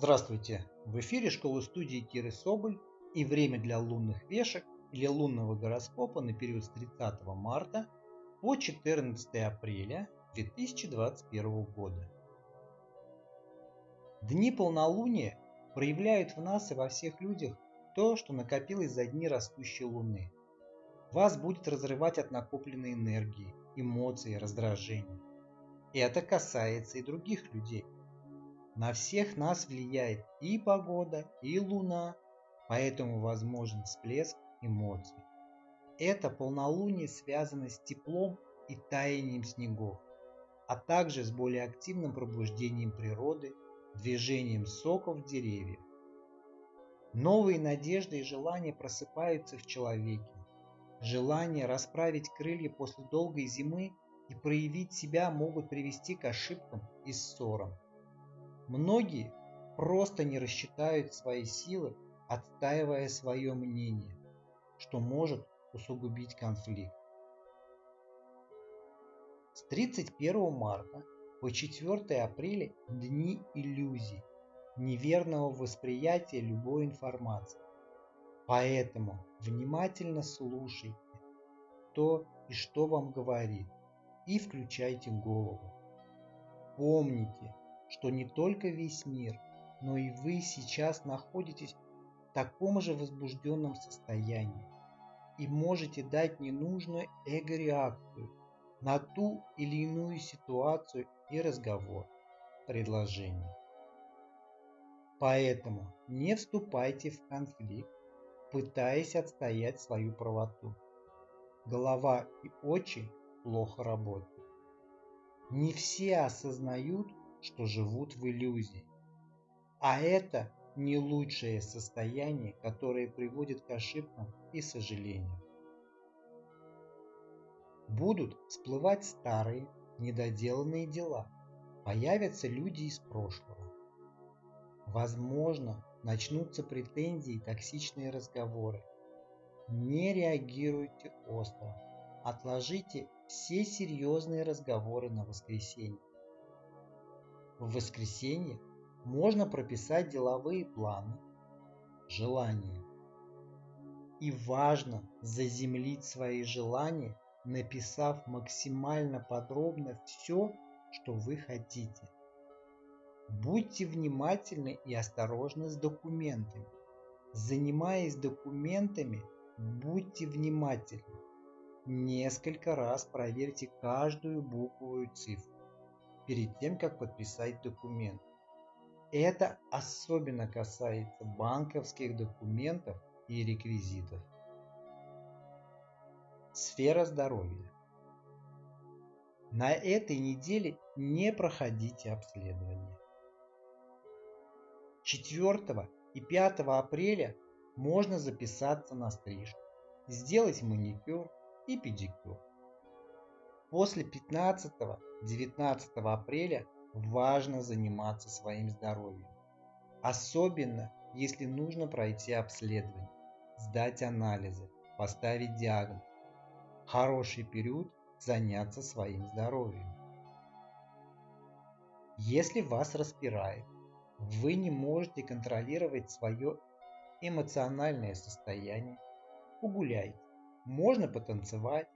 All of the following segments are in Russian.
Здравствуйте! В эфире школы студии Киры Соболь и время для лунных вешек или лунного гороскопа на период с 30 марта по 14 апреля 2021 года. Дни полнолуния проявляют в нас и во всех людях то, что накопилось за дни растущей луны. Вас будет разрывать от накопленной энергии, эмоций, раздражений. И это касается и других людей. На всех нас влияет и погода, и луна, поэтому возможен всплеск эмоций. Это полнолуние связано с теплом и таянием снегов, а также с более активным пробуждением природы, движением соков деревьев. Новые надежды и желания просыпаются в человеке. Желание расправить крылья после долгой зимы и проявить себя могут привести к ошибкам и ссорам. Многие просто не рассчитают свои силы, отстаивая свое мнение, что может усугубить конфликт. С 31 марта по 4 апреля дни иллюзий, неверного восприятия любой информации. Поэтому внимательно слушайте то и что вам говорит и включайте голову. Помните, что не только весь мир, но и вы сейчас находитесь в таком же возбужденном состоянии и можете дать ненужную эго-реакцию на ту или иную ситуацию и разговор, предложение. Поэтому не вступайте в конфликт, пытаясь отстоять свою правоту. Голова и очи плохо работают. Не все осознают, что живут в иллюзии. А это не лучшее состояние, которое приводит к ошибкам и сожалениям. Будут всплывать старые, недоделанные дела. Появятся люди из прошлого. Возможно, начнутся претензии и токсичные разговоры. Не реагируйте остро. Отложите все серьезные разговоры на воскресенье. В воскресенье можно прописать деловые планы, желания. И важно заземлить свои желания, написав максимально подробно все, что вы хотите. Будьте внимательны и осторожны с документами. Занимаясь документами, будьте внимательны. Несколько раз проверьте каждую букву и цифру перед тем, как подписать документ. Это особенно касается банковских документов и реквизитов. Сфера здоровья. На этой неделе не проходите обследование. 4 и 5 апреля можно записаться на стрижку, сделать маникюр и педикюр. После 15-19 апреля важно заниматься своим здоровьем. Особенно, если нужно пройти обследование, сдать анализы, поставить диагноз. Хороший период заняться своим здоровьем. Если вас распирает, вы не можете контролировать свое эмоциональное состояние, погуляйте. Можно потанцевать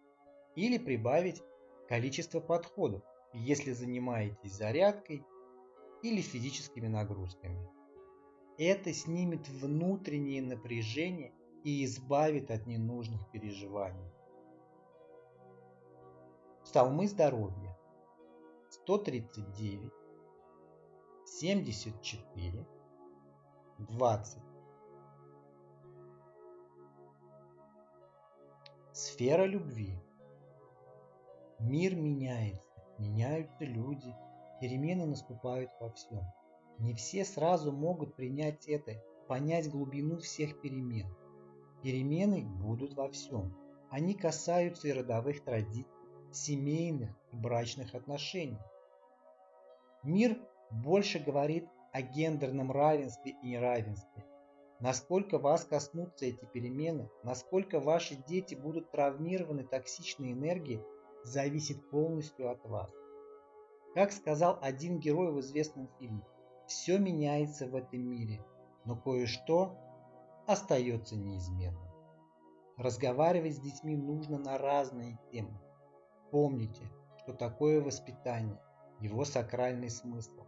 или прибавить количество подходов, если занимаетесь зарядкой или физическими нагрузками. Это снимет внутреннее напряжение и избавит от ненужных переживаний. Псалмы здоровья 139, 74, 20. Сфера любви Мир меняется, меняются люди, перемены наступают во всем. Не все сразу могут принять это, понять глубину всех перемен. Перемены будут во всем. Они касаются и родовых традиций, семейных и брачных отношений. Мир больше говорит о гендерном равенстве и неравенстве. Насколько вас коснутся эти перемены, насколько ваши дети будут травмированы токсичной энергией, зависит полностью от вас. Как сказал один герой в известном фильме, Все меняется в этом мире, но кое-что остается неизменным. Разговаривать с детьми нужно на разные темы. Помните, что такое воспитание, его сакральный смысл.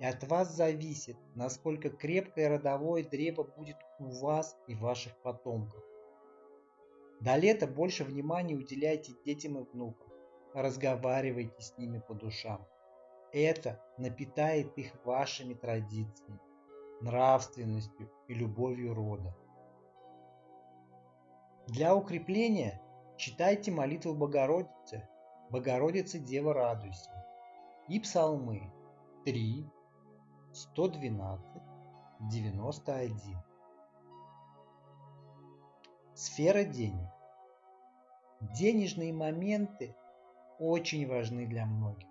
И от вас зависит, насколько крепкое родовое древо будет у вас и ваших потомков. До лета больше внимания уделяйте детям и внукам. Разговаривайте с ними по душам. Это напитает их вашими традициями, нравственностью и любовью рода. Для укрепления читайте молитву Богородицы, Богородица Дева радуйся, и псалмы 3, 112, 91. Сфера денег. Денежные моменты очень важны для многих.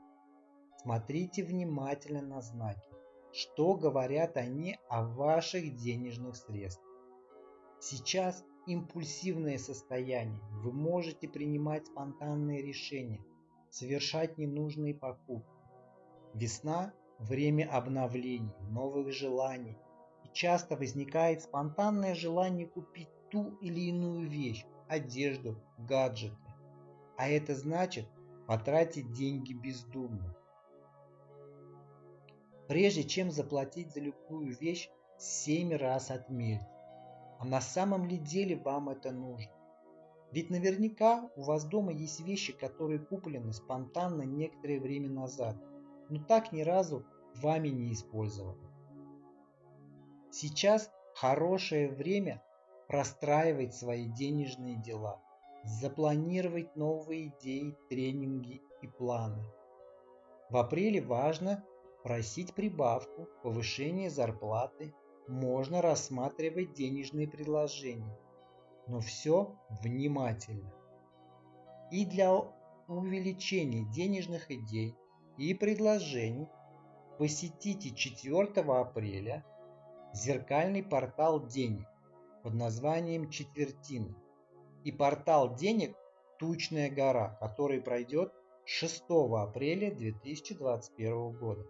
Смотрите внимательно на знаки, что говорят они о ваших денежных средствах. Сейчас импульсивное состояние, вы можете принимать спонтанные решения, совершать ненужные покупки. Весна – время обновлений, новых желаний, и часто возникает спонтанное желание купить ту или иную вещь, одежду, гаджеты. А это значит потратить деньги бездумно. Прежде чем заплатить за любую вещь, семь раз отмерьте. А на самом ли деле вам это нужно? Ведь наверняка у вас дома есть вещи, которые куплены спонтанно некоторое время назад, но так ни разу вами не использованы. Сейчас хорошее время простраивать свои денежные дела, запланировать новые идеи, тренинги и планы. В апреле важно просить прибавку, повышение зарплаты, можно рассматривать денежные предложения, но все внимательно. И для увеличения денежных идей и предложений посетите 4 апреля зеркальный портал денег под названием Четвертина и портал денег Тучная гора, который пройдет 6 апреля 2021 года.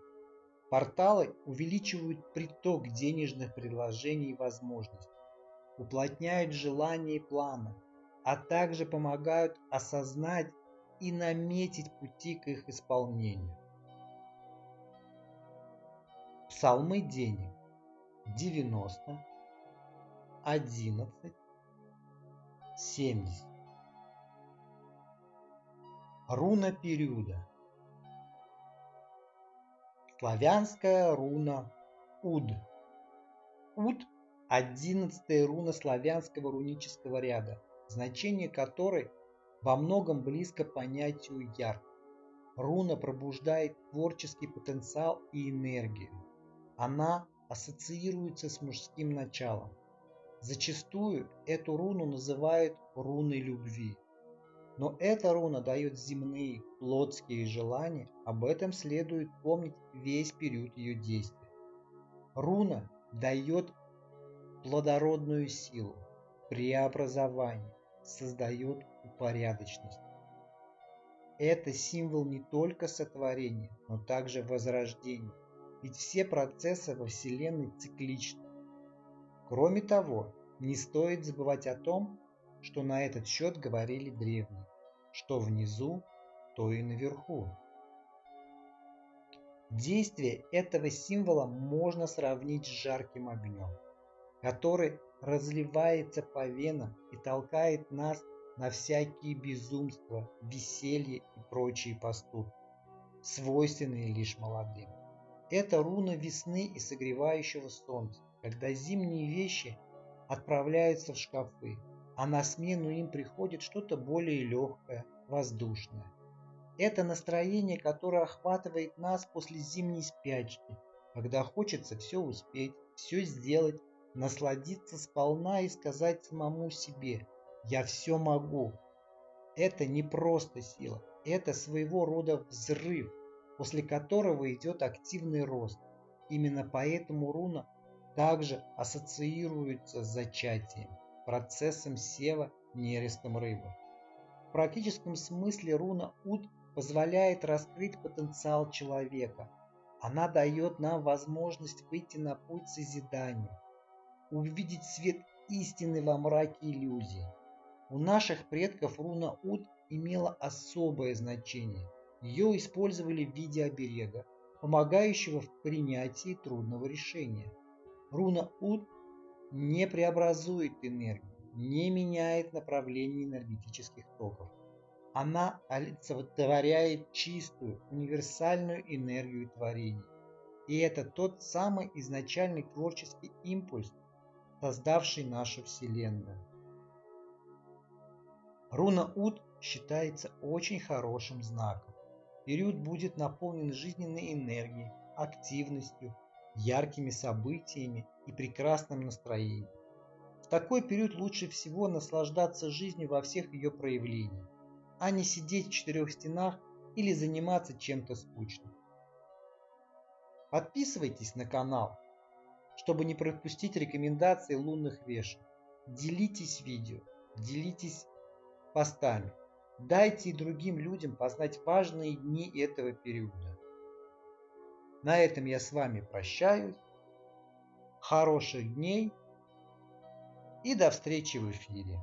Порталы увеличивают приток денежных предложений и возможностей, уплотняют желания и планы, а также помогают осознать и наметить пути к их исполнению. Псалмы денег 90, 11, 70. Руна периода. Славянская руна Уд. Уд – одиннадцатая руна славянского рунического ряда, значение которой во многом близко понятию яр. Руна пробуждает творческий потенциал и энергию. Она ассоциируется с мужским началом. Зачастую эту руну называют руной любви. Но эта руна дает земные, плотские желания, об этом следует помнить весь период ее действия. Руна дает плодородную силу, преобразование, создает упорядоченность. Это символ не только сотворения, но также возрождения, ведь все процессы во Вселенной цикличны. Кроме того, не стоит забывать о том, что на этот счет говорили древние. Что внизу, то и наверху. Действие этого символа можно сравнить с жарким огнем, который разливается по венам и толкает нас на всякие безумства, веселье и прочие поступки, свойственные лишь молодым. Это руна весны и согревающего солнца, когда зимние вещи отправляются в шкафы, а на смену им приходит что-то более легкое, воздушное. Это настроение, которое охватывает нас после зимней спячки, когда хочется все успеть, все сделать, насладиться сполна и сказать самому себе «Я все могу». Это не просто сила, это своего рода взрыв, после которого идет активный рост. Именно поэтому руна также ассоциируется с зачатием процессом сева нерестом рыбы. В практическом смысле руна Уд позволяет раскрыть потенциал человека, Она дает нам возможность выйти на путь созидания, увидеть свет истины во мраке иллюзий. У наших предков руна Уд имела особое значение. Ее использовали в виде оберега, помогающего в принятии трудного решения. Руна Уд не преобразует энергию, не меняет направление энергетических токов. Она олицетворяет чистую, универсальную энергию творения. И это тот самый изначальный творческий импульс, создавший нашу Вселенную. Руна Ут считается очень хорошим знаком. Период будет наполнен жизненной энергией, активностью, яркими событиями и прекрасным настроением. В такой период лучше всего наслаждаться жизнью во всех ее проявлениях, а не сидеть в четырех стенах или заниматься чем-то скучным. Подписывайтесь на канал, чтобы не пропустить рекомендации лунных вешек. Делитесь видео, делитесь постами. Дайте и другим людям познать важные дни этого периода. На этом я с вами прощаюсь. Хороших дней и до встречи в эфире.